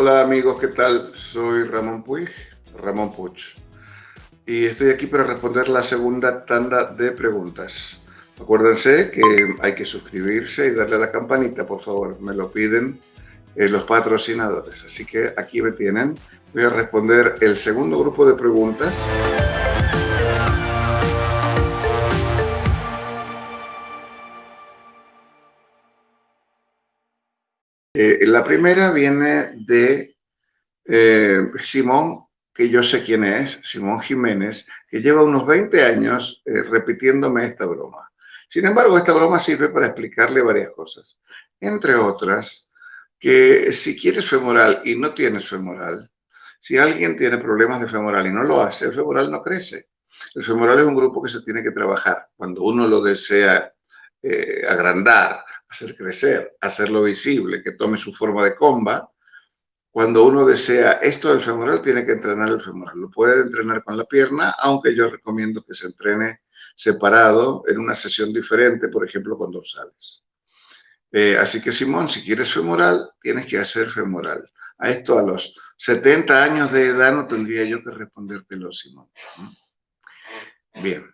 Hola amigos, ¿qué tal? Soy Ramón Puig, Ramón Puch, y estoy aquí para responder la segunda tanda de preguntas. Acuérdense que hay que suscribirse y darle a la campanita, por favor, me lo piden eh, los patrocinadores. Así que aquí me tienen. Voy a responder el segundo grupo de preguntas. Eh, la primera viene de eh, Simón, que yo sé quién es, Simón Jiménez, que lleva unos 20 años eh, repitiéndome esta broma. Sin embargo, esta broma sirve para explicarle varias cosas. Entre otras, que si quieres femoral y no tienes femoral, si alguien tiene problemas de femoral y no lo hace, el femoral no crece. El femoral es un grupo que se tiene que trabajar. Cuando uno lo desea agrandar, hacer crecer, hacerlo visible, que tome su forma de comba. Cuando uno desea esto del femoral, tiene que entrenar el femoral. Lo puede entrenar con la pierna, aunque yo recomiendo que se entrene separado en una sesión diferente, por ejemplo, con dorsales. Eh, así que, Simón, si quieres femoral, tienes que hacer femoral. A esto a los 70 años de edad no tendría yo que respondértelo, Simón. Bien.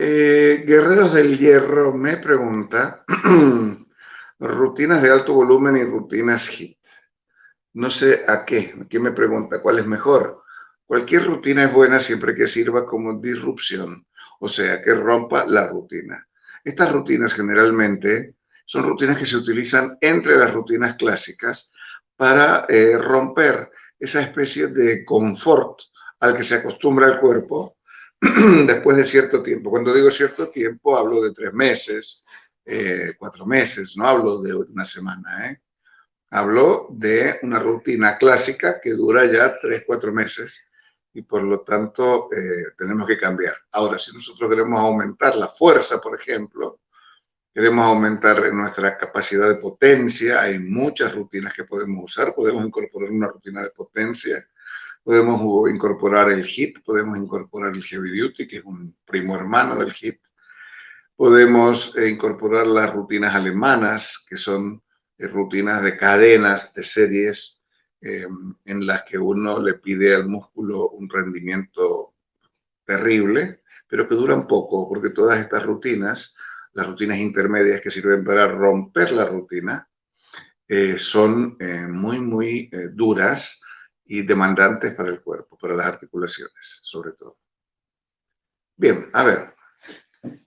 Eh, Guerreros del Hierro me pregunta rutinas de alto volumen y rutinas HIT. No sé a qué, ¿Quién me pregunta cuál es mejor. Cualquier rutina es buena siempre que sirva como disrupción, o sea, que rompa la rutina. Estas rutinas generalmente son rutinas que se utilizan entre las rutinas clásicas para eh, romper esa especie de confort al que se acostumbra el cuerpo después de cierto tiempo. Cuando digo cierto tiempo, hablo de tres meses, eh, cuatro meses, no hablo de una semana. ¿eh? Hablo de una rutina clásica que dura ya tres, cuatro meses y por lo tanto eh, tenemos que cambiar. Ahora, si nosotros queremos aumentar la fuerza, por ejemplo, queremos aumentar nuestra capacidad de potencia, hay muchas rutinas que podemos usar, podemos incorporar una rutina de potencia Podemos incorporar el HIT, podemos incorporar el Heavy Duty, que es un primo hermano del HIT. Podemos eh, incorporar las rutinas alemanas, que son eh, rutinas de cadenas, de series, em, en las que uno le pide al músculo un rendimiento terrible, pero que duran poco, porque todas estas rutinas, las rutinas intermedias que sirven para romper la rutina, eh, son muy, muy duras y demandantes para el cuerpo, para las articulaciones, sobre todo. Bien, a ver.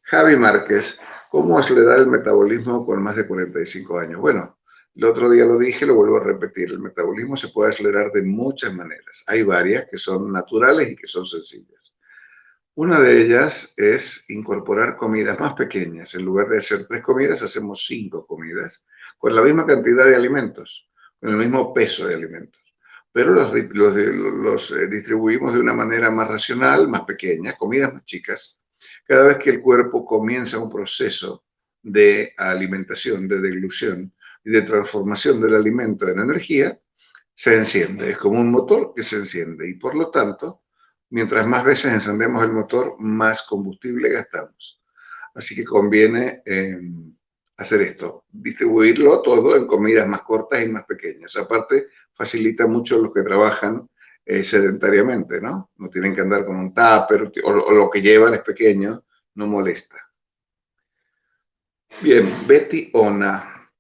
Javi Márquez, ¿cómo acelerar el metabolismo con más de 45 años? Bueno, el otro día lo dije, lo vuelvo a repetir. El metabolismo se puede acelerar de muchas maneras. Hay varias que son naturales y que son sencillas. Una de ellas es incorporar comidas más pequeñas. En lugar de hacer tres comidas, hacemos cinco comidas con la misma cantidad de alimentos, con el mismo peso de alimentos pero los, los, eh, distribuimos de una manera más racional, más pequeña, comidas más chicas. Cada vez que el cuerpo comienza un proceso de alimentación, de deglución y de transformación del alimento en energía, se enciende. Es como un motor que se enciende y por lo tanto, mientras más veces encendemos el motor, más combustible gastamos. Así que conviene em, hacer esto, distribuirlo todo en comidas más cortas y más pequeñas. Aparte, facilita mucho los que trabajan eh, sedentariamente, ¿no? No tienen que andar con un tupper o, lo que llevan es pequeño, no molesta. Bien, Betty Ona,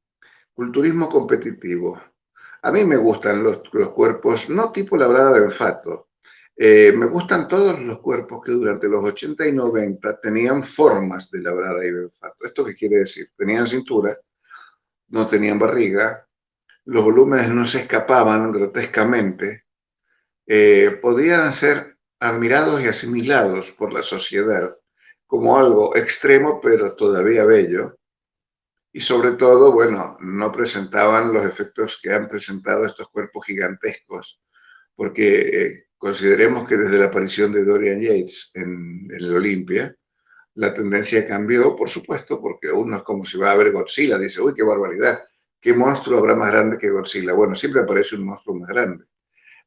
culturismo competitivo. A mí me gustan los, cuerpos, no tipo labrada de olfato, eh, me gustan todos los cuerpos que durante los 80 y 90 tenían formas de labrada y de olfato. ¿Esto qué quiere decir? Tenían cintura, no tenían barriga, los volúmenes no se escapaban grotescamente, eh, podían ser admirados y asimilados por la sociedad como algo extremo pero todavía bello. Y sobre todo, bueno, no presentaban los efectos que han presentado estos cuerpos gigantescos, porque eh, consideremos que desde la aparición de Dorian Yates en, el Olimpia, la tendencia cambió, por supuesto, porque uno es como si va a ver Godzilla, dice, uy, qué barbaridad, ¿Qué monstruo habrá más grande que Godzilla? Bueno, siempre aparece un monstruo más grande.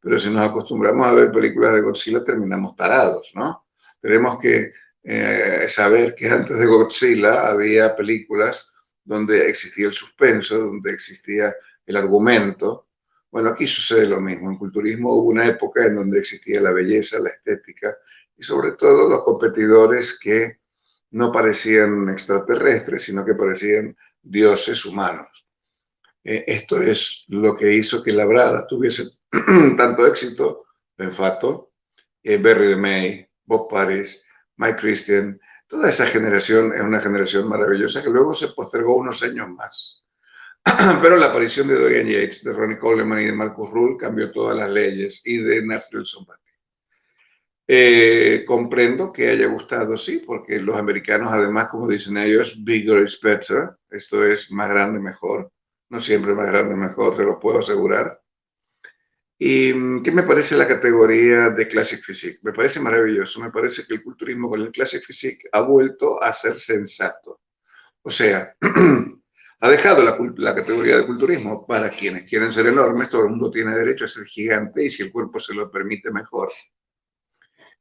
Pero si nos acostumbramos a ver películas de Godzilla, terminamos tarados, ¿no? Tenemos que eh, saber que antes de Godzilla había películas donde existía el suspenso, donde existía el argumento, Bueno, aquí sucede lo mismo. En culturismo hubo una época en donde existía la belleza, la estética y sobre todo los competidores que no parecían extraterrestres, sino que parecían dioses humanos. Eh, esto es lo que hizo que la Brada tuviese tanto éxito, Benfato, eh, Berry de May, Bob Paris, Mike Christian, toda esa generación es una generación maravillosa que luego se postergó unos años más. Pero la aparición de Dorian Yates, de Ronnie Coleman y de Marcus Rule cambió todas las leyes y de Nelson Batty. Eh, comprendo que haya gustado, sí, porque los americanos, además, como dicen ellos, bigger is better. Esto es más grande, mejor. No siempre más grande, mejor, te lo puedo asegurar. ¿Y qué me parece la categoría de Classic Physique? Me parece maravilloso. Me parece que el culturismo con el Classic Physique ha vuelto a ser sensato. O sea, ha dejado la, la, categoría de culturismo para quienes quieren ser enormes. Todo el mundo tiene derecho a ser gigante y si el cuerpo se lo permite, mejor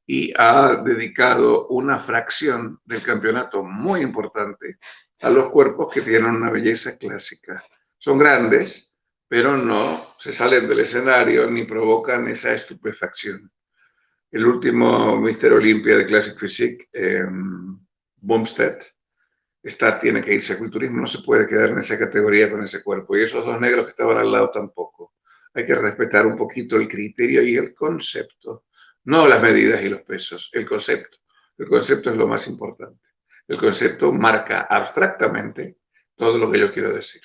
y ha dedicado una fracción del campeonato muy importante a los cuerpos que tienen una belleza clásica. Son grandes, pero no se salen del escenario ni provocan esa estupefacción. El último Mister Olympia de Classic Physique, eh, Bumstead, está, tiene que irse a culturismo, no se puede quedar en esa categoría con ese cuerpo. Y esos dos negros que estaban al lado tampoco. Hay que respetar un poquito el criterio y el concepto no las medidas y los pesos, el concepto. El concepto es lo más importante. El concepto marca abstractamente todo lo que yo quiero decir.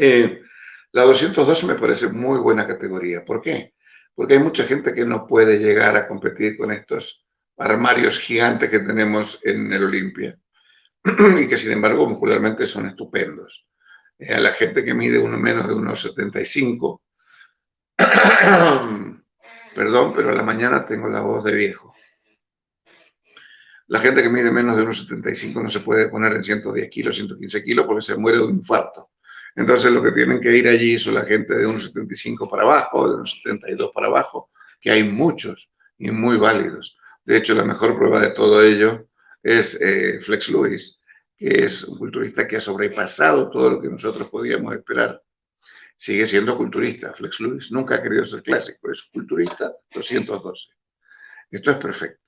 Eh, la 212 me parece muy buena categoría. ¿Por qué? Porque hay mucha gente que no puede llegar a competir con estos armarios gigantes que tenemos en el Olimpia y que sin embargo muscularmente son estupendos. Eh, a la gente que mide uno menos de unos 75 Perdón, pero a la mañana tengo la voz de viejo. La gente que mide menos de unos 75 no se puede poner en 110 kilos, 115 kilos porque se muere de un infarto. Entonces lo que tienen que ir allí son la gente de unos 75 para abajo, de unos 72 para abajo, que hay muchos y muy válidos. De hecho, la mejor prueba de todo ello es eh, Flex Lewis, que es un culturista que ha sobrepasado todo lo que nosotros podíamos esperar sigue siendo culturista. Flex Lewis nunca ha querido ser clásico, es culturista 212. Esto es perfecto.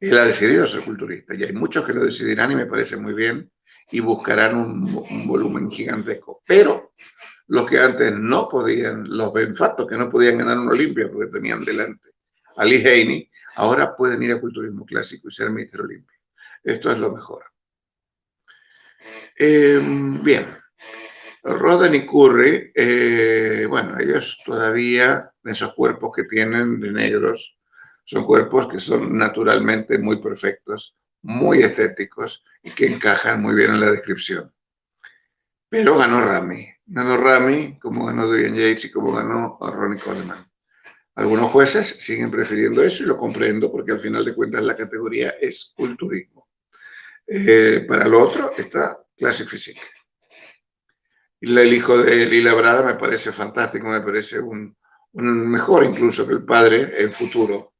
Él ha decidido ser culturista y hay muchos que lo decidirán y me parece muy bien y buscarán un, volumen gigantesco. Pero los que antes no podían, los benfatos que no podían ganar un Olimpia porque tenían delante a Lee Haney, ahora pueden ir a culturismo clásico y ser Mister Olimpia. Esto es lo mejor. Eh, bien, Roden y Curry, eh, bueno, ellos todavía, esos cuerpos que tienen de negros, son cuerpos que son naturalmente muy perfectos, muy estéticos y que encajan muy bien en la descripción. Pero ganó Rami. Ganó Rami, como ganó Dorian Yates y como ganó Ronnie Coleman. Algunos jueces siguen prefiriendo eso y lo comprendo porque al final de cuentas la categoría es culturismo. Eh, para lo otro está clase física el hijo de Lila Brada me parece fantástico, me parece un, mejor incluso que el padre en futuro.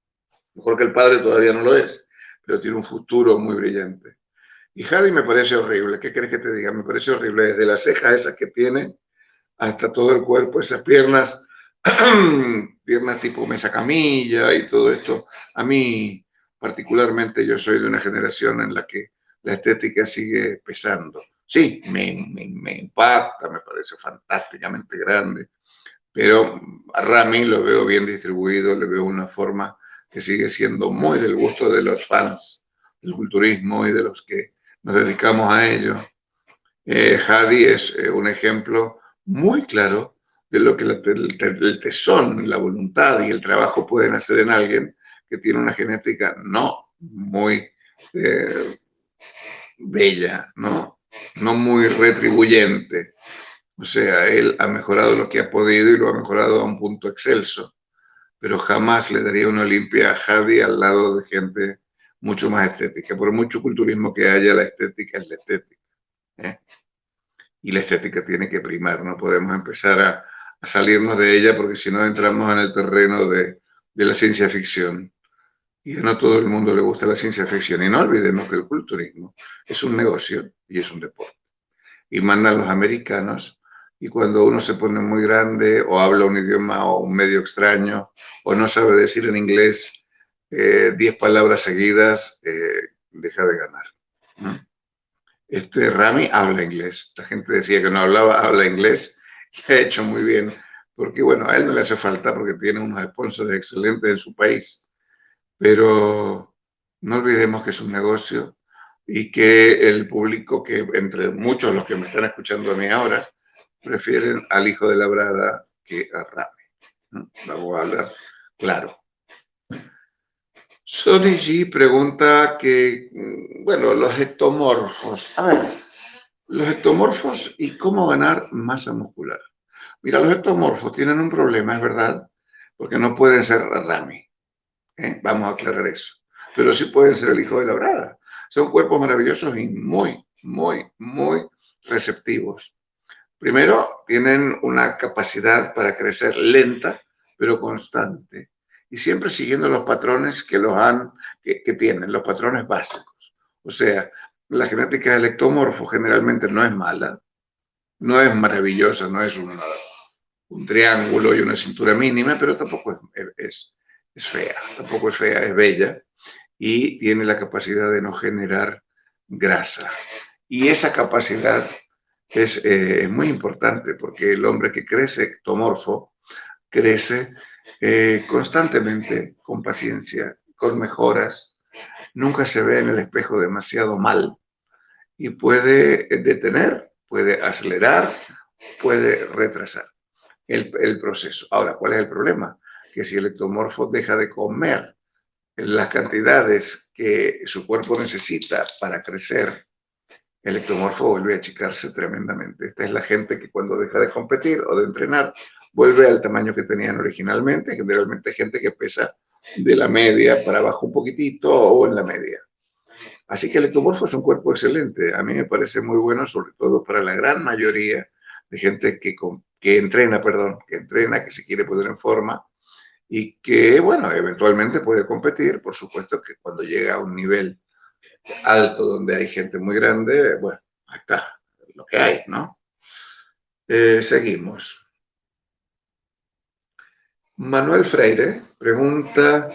Mejor que el padre todavía no lo es, pero tiene un futuro muy brillante. Y Javi me parece horrible. ¿Qué crees que te diga? Me parece horrible. Desde las cejas esas que tiene hasta todo el cuerpo, esas piernas, piernas tipo mesa camilla y todo esto. A mí, particularmente, yo soy de una generación en la que la estética sigue pesando sí, me, me, impacta, me parece fantásticamente grande, pero a Rami lo veo bien distribuido, le veo una forma que sigue siendo muy del gusto de los fans del culturismo y de los que nos dedicamos a ello. Eh, es eh, un ejemplo muy claro de lo que el, tesón, la voluntad y el trabajo pueden hacer en alguien que tiene una genética no muy eh, bella, ¿no? no muy retribuyente. O sea, él ha mejorado lo que ha podido y lo ha mejorado a un punto excelso, pero jamás le daría una Olimpia a Hadi al lado de gente mucho más estética. Por mucho culturismo que haya, la estética es la estética. ¿eh? Y la estética tiene que primar, no podemos empezar a, salirnos de ella porque si no entramos en el terreno de, la ciencia ficción. Y a no todo el mundo le gusta la ciencia ficción. Y no olvidemos que el culturismo es un negocio y es un deporte. Y mandan los americanos Y cuando uno se pone muy grande o habla un idioma o un medio extraño o no sabe decir en inglés 10 eh, palabras seguidas, eh, deja de ganar. Este Rami habla inglés. La gente decía que no hablaba, habla inglés y ha hecho muy bien. Porque bueno, a él no le hace falta porque tiene unos sponsors excelentes en su país. Pero no olvidemos que es un negocio y que el público, que entre muchos los que me están escuchando a mí ahora, prefieren al hijo de la brada que a Rami. Vamos a hablar claro. Sony G pregunta que, mm, bueno, los ectomorfos. A ver, los ectomorfos y cómo ganar masa muscular. Mira, los ectomorfos tienen un problema, es verdad, porque no pueden ser Rami. ¿eh? Vamos a aclarar eso. Pero sí pueden ser el hijo de la brada. Son cuerpos maravillosos y muy, muy, muy receptivos. Primero, tienen una capacidad para crecer lenta, pero constante. Y siempre siguiendo los patrones que, los han, que, tienen, los patrones básicos. O sea, la genética del ectomorfo generalmente no es mala, no es maravillosa, no es un, un triángulo y una cintura mínima, pero tampoco es, es, fea, tampoco es fea, es bella y tiene la capacidad de no generar grasa. Y esa capacidad es eh, muy importante porque el hombre que crece ectomorfo crece eh, constantemente, con paciencia, con mejoras, nunca se ve en el espejo demasiado mal y puede detener, puede acelerar, puede retrasar el, el proceso. Ahora, ¿cuál es el problema? Que si el ectomorfo deja de comer las cantidades que su cuerpo necesita para crecer el ectomorfo vuelve a achicarse tremendamente. Esta es la gente que cuando deja de competir o de entrenar, vuelve al tamaño que tenían originalmente, generalmente gente que pesa de la media para abajo un poquitito o en la media. Así que el ectomorfo es un cuerpo excelente. A mí me parece muy bueno, sobre todo para la gran mayoría de gente que, que entrena, perdón, que entrena, que se quiere poner en forma y que, bueno, eventualmente puede competir. Por supuesto que cuando llega a un nivel alto donde hay gente muy grande, bueno, ahí está, lo que hay, ¿no? Eh, seguimos. Manuel Freire pregunta,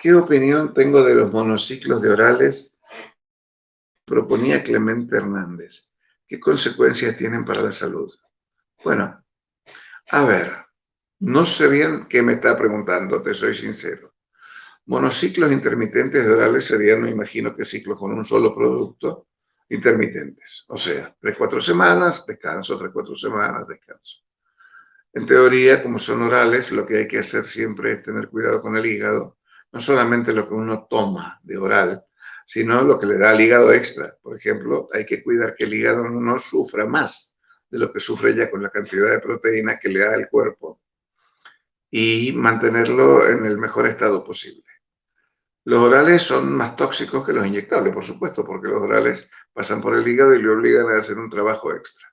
¿qué opinión tengo de los monociclos de orales? Proponía Clemente Hernández. ¿Qué consecuencias tienen para la salud? Bueno, a ver, no sé bien qué me está preguntando, te soy sincero. Monociclos intermitentes orales serían, me imagino que ciclos con un solo producto intermitentes. O sea, tres, cuatro semanas, descanso, tres, cuatro semanas, descanso. En teoría, como son orales, lo que hay que hacer siempre es tener cuidado con el hígado. No solamente lo que uno toma de oral, sino lo que le da al hígado extra. Por ejemplo, hay que cuidar que el hígado no sufra más de lo que sufre ya con la cantidad de proteína que le da el cuerpo y mantenerlo en el mejor estado posible. Los orales son más tóxicos que los inyectables, por supuesto, porque los orales pasan por el hígado y le obligan a hacer un trabajo extra.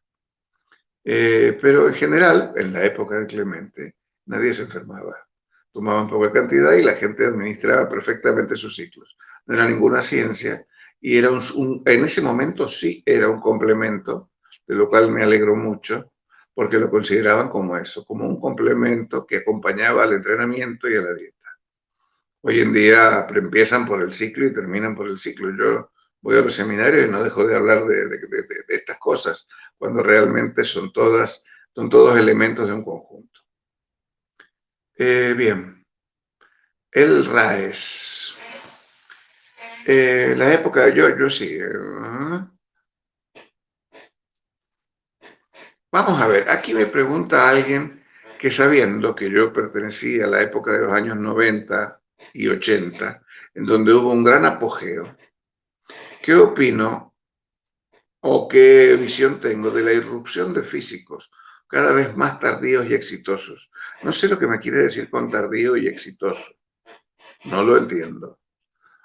Eh, pero en general, en la época de Clemente, nadie se enfermaba. Tomaban poca cantidad y la gente administraba perfectamente sus ciclos. No era ninguna ciencia y era un, en ese momento sí era un complemento, de lo cual me alegro mucho, porque lo consideraban como eso, como un complemento que acompañaba al entrenamiento y a la dieta. Hoy en día empiezan por el ciclo y terminan por el ciclo. Yo voy a los seminarios y no dejo de hablar de, estas cosas, cuando realmente son todas, son todos elementos de un conjunto. Eh, bien, el RAES. Eh, la época, yo, yo sí. Eh, Vamos a ver, aquí me pregunta alguien que sabiendo que yo pertenecía a la época de los años 90, y 80, en donde hubo un gran apogeo, ¿qué opino o qué visión tengo de la irrupción de físicos cada vez más tardíos y exitosos? No sé lo que me quiere decir con tardío y exitoso. No lo entiendo.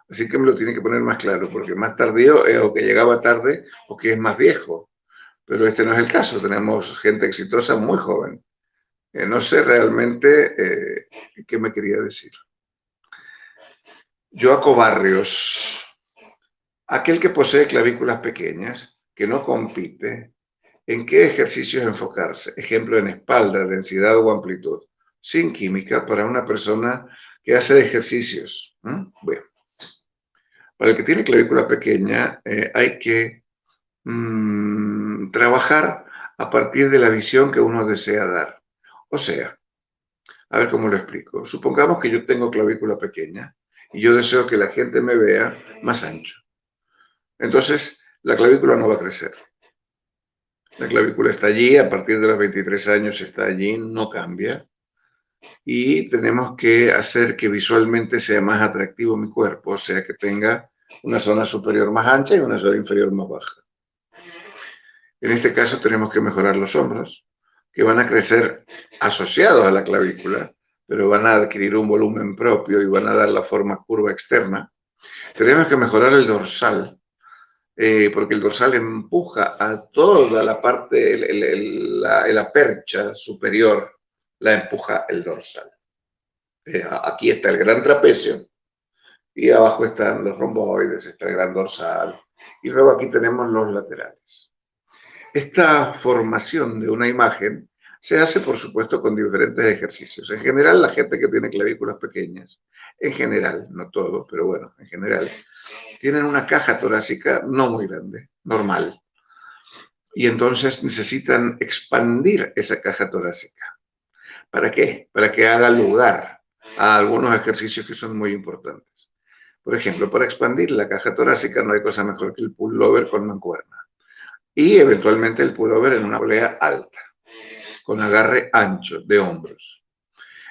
Así que me lo tiene que poner más claro, porque más tardío es o que llegaba tarde o que es más viejo. Pero este no es el caso. Tenemos gente exitosa muy joven. Eh, no sé realmente eh, qué me quería decir. Joaco Barrios, aquel que posee clavículas pequeñas, que no compite, en qué ejercicios enfocarse. Ejemplo, en espalda, densidad o amplitud. Sin química para una persona que hace ejercicios. Bueno, para el que tiene clavícula pequeña eh, hay que mm, trabajar a partir de la visión que uno desea dar. O sea, a ver cómo lo explico. Supongamos que yo tengo clavícula pequeña y yo deseo que la gente me vea más ancho. Entonces, la clavícula no va a crecer. La clavícula está allí, a partir de los 23 años está allí, no cambia. Y tenemos que hacer que visualmente sea más atractivo mi cuerpo, o sea, que tenga una zona superior más ancha y una zona inferior más baja. En este caso tenemos que mejorar los hombros, que van a crecer asociados a la clavícula, pero van a adquirir un volumen propio y van a dar la forma curva externa. Tenemos que mejorar el dorsal, eh, porque el dorsal empuja a toda la parte, la, percha superior, la empuja el dorsal. Eh, aquí está el gran trapecio y abajo están los romboides, está el gran dorsal y luego aquí tenemos los laterales. Esta formación de una imagen se hace, por supuesto, con diferentes ejercicios. En general, la gente que tiene clavículas pequeñas, en general, no todos, pero bueno, en general, tienen una caja torácica no muy grande, normal. Y entonces necesitan expandir esa caja torácica. ¿Para qué? Para que haga lugar a algunos ejercicios que son muy importantes. Por ejemplo, para expandir la caja torácica no hay cosa mejor que el pullover con mancuerna. Y eventualmente el pullover en una polea alta, con agarre ancho de hombros.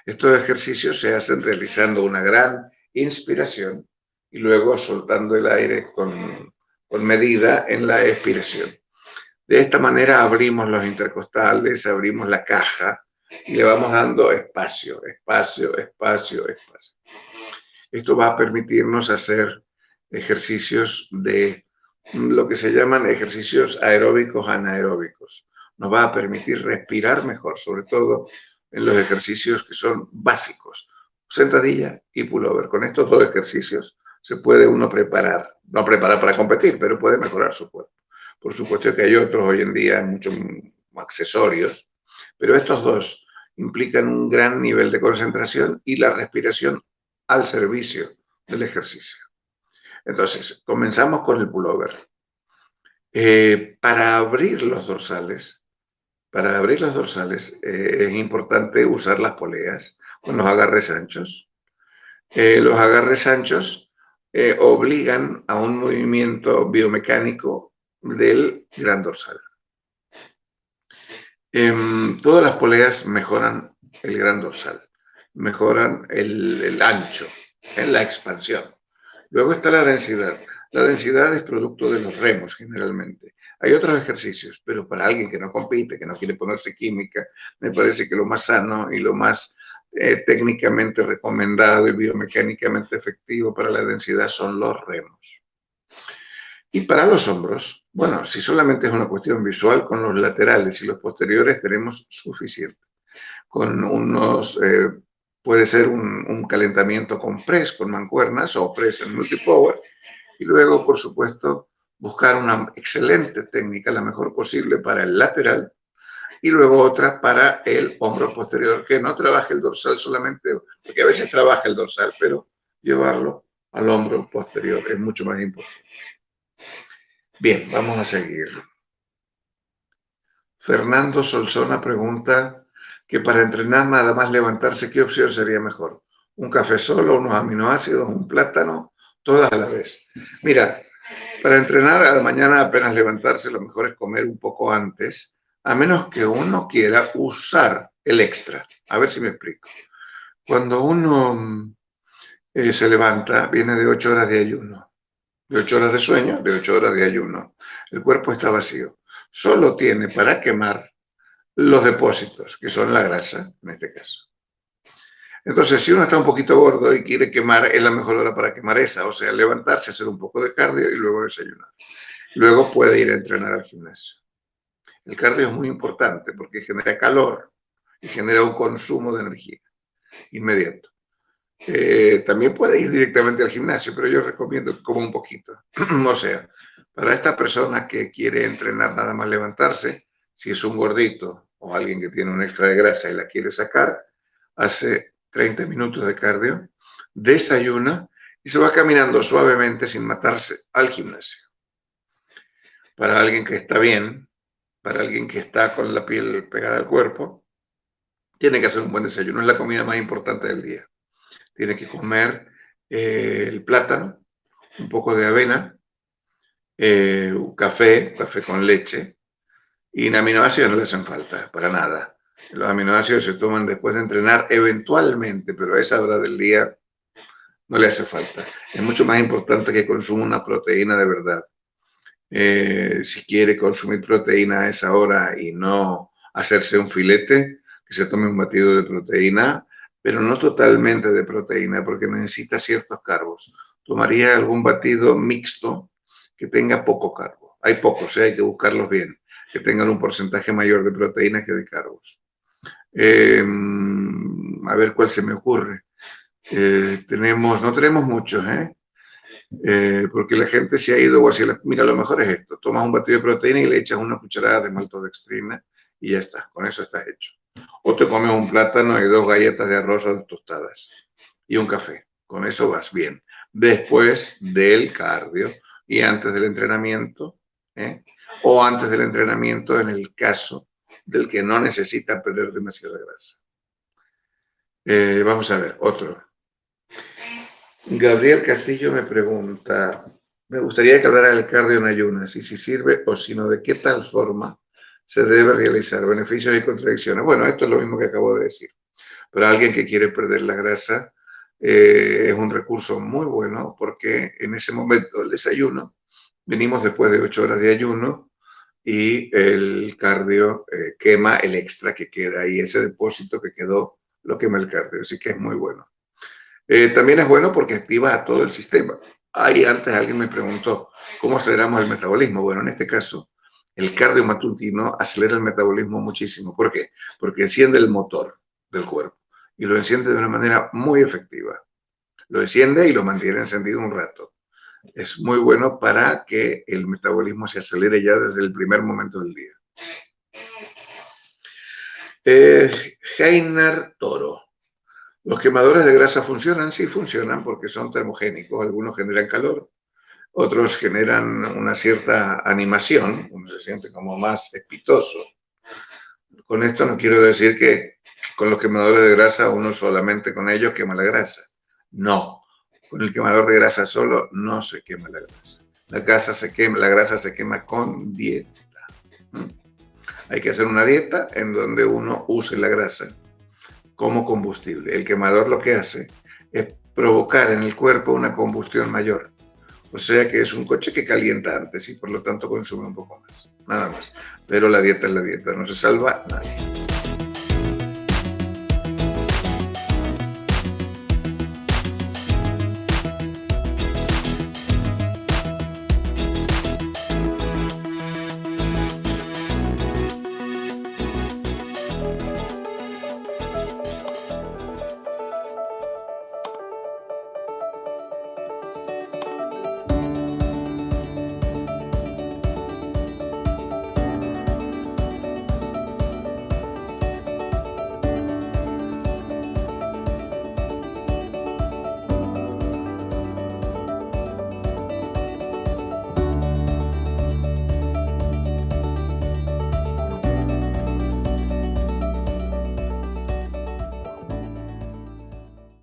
Estos ejercicios se hacen realizando una gran inspiración y luego soltando el aire con, medida en la expiración. De esta manera abrimos los intercostales, abrimos la caja y le vamos dando espacio, espacio, espacio, espacio. Esto va a permitirnos hacer ejercicios de lo que se llaman ejercicios aeróbicos anaeróbicos. Nos va a permitir respirar mejor, sobre todo en los ejercicios que son básicos, sentadilla y pullover. Con estos dos ejercicios se puede uno preparar, no preparar para competir, pero puede mejorar su cuerpo. Por supuesto que hay otros hoy en día, muchos accesorios, pero estos dos implican un gran nivel de concentración y la respiración al servicio del ejercicio. Entonces, comenzamos con el pullover. Eh, para abrir los dorsales, para abrir los dorsales eh, es importante usar las poleas con los agarres anchos. Eh, los agarres anchos eh, obligan a un movimiento biomecánico del gran dorsal. Em, todas las poleas mejoran el gran dorsal, mejoran el, ancho, en la expansión. Luego está la densidad. La densidad es producto de los remos generalmente. Hay otros ejercicios, pero para alguien que no compite, que no quiere ponerse química, me parece que lo más sano y lo más eh, técnicamente recomendado y biomecánicamente efectivo para la densidad son los remos. Y para los hombros, bueno, si solamente es una cuestión visual, con los laterales y los posteriores tenemos suficiente. Con unos, eh, puede ser un, calentamiento con press, con mancuernas o press en multipower, y luego, por supuesto, buscar una excelente técnica, la mejor posible para el lateral, y luego otra para el hombro posterior, que no trabaje el dorsal solamente, porque a veces trabaja el dorsal, pero llevarlo al hombro posterior es mucho más importante. Bien, vamos a seguir. Fernando Solsona pregunta que para entrenar nada más levantarse, ¿qué opción sería mejor? ¿Un café solo, unos aminoácidos, un plátano? Todas a la vez. Mira, para entrenar a la mañana apenas levantarse, lo mejor es comer un poco antes a menos que uno quiera usar el extra. A ver si me explico. Cuando uno eh, se levanta, viene de ocho horas de ayuno, de ocho horas de sueño, de ocho horas de ayuno. El cuerpo está vacío. Solo tiene para quemar los depósitos, que son la grasa, en este caso. Entonces, si uno está un poquito gordo y quiere quemar, es la mejor hora para quemar esa, o sea, levantarse, hacer un poco de cardio y luego desayunar. Luego puede ir a entrenar al gimnasio. El cardio es muy importante porque genera calor y genera un consumo de energía inmediato. Eh, también puede ir directamente al gimnasio, pero yo recomiendo como un poquito. o sea, para esta persona que quiere entrenar nada más levantarse, Si es un gordito o alguien que tiene un extra de grasa y la quiere sacar, hace 30 minutos de cardio, desayuna y se va caminando suavemente sin matarse al gimnasio. Para alguien que está bien, para alguien que está con la piel pegada al cuerpo, tiene que hacer un buen desayuno. Es la comida más importante del día. Tiene que comer eh, el plátano, un poco de avena, eh, un café, café con leche, y aminoácidos no le hacen falta, para nada. Los aminoácidos se toman después de entrenar eventualmente, pero a esa hora del día no le hace falta. Es mucho más importante que consuma una proteína de verdad. Eh, si quiere consumir proteína a esa hora y no hacerse un filete, que se tome un batido de proteína, pero no totalmente de proteína, porque necesita ciertos carbos. Tomaría algún batido mixto que tenga poco carbo. Hay pocos, ¿eh? hay que buscarlos bien, que tengan un porcentaje mayor de proteína que de carbos. Em, a ver cuál se me ocurre. Eh, tenemos, no tenemos muchos, ¿eh? ¿eh? porque la gente se ha ido hacia la, mira, lo mejor es esto, tomas un batido de proteína y le echas una cucharada de maltodextrina y ya está, con eso está hecho. O te comes un plátano y dos galletas de arroz o tostadas y un café, con eso vas bien. Después del cardio y antes del entrenamiento, ¿eh? o antes del entrenamiento en el caso del que no necesita perder demasiada grasa. Eh, vamos a ver, otro. Gabriel Castillo me pregunta, me gustaría que hablara del cardio en ayunas y si sirve o si no, de qué tal forma se debe realizar, beneficios y contradicciones. Bueno, esto es lo mismo que acabo de decir. Pero alguien que quiere perder la grasa eh, es un recurso muy bueno porque en ese momento el desayuno, venimos después de ocho horas de ayuno y el cardio eh, quema el extra que queda ahí, ese depósito que quedó lo quema el cardio, así que es muy bueno. Eh, también es bueno porque activa a todo el sistema. Ahí antes alguien me preguntó, ¿cómo aceleramos el metabolismo? Bueno, en este caso, el cardio matutino acelera el metabolismo muchísimo. ¿Por qué? Porque enciende el motor del cuerpo y lo enciende de una manera muy efectiva. Lo enciende y lo mantiene encendido un rato. Es muy bueno para que el metabolismo se acelere ya desde el primer momento del día. Eh, Heiner Toro. ¿Los quemadores de grasa funcionan? Sí, funcionan porque son termogénicos. Algunos generan calor, otros generan una cierta animación, uno se siente como más espitoso. Con esto no quiero decir que con los quemadores de grasa uno solamente con ellos quema la grasa. No, con el quemador de grasa solo no se quema la grasa. La grasa se quema, la grasa se quema con dieta. ¿Mm? Hay que hacer una dieta en donde uno use la grasa como combustible. El quemador lo que hace es provocar en el cuerpo una combustión mayor. O sea que es un coche que calienta antes y por lo tanto consume un poco más. Nada más. Pero la dieta es la dieta, no se salva nadie.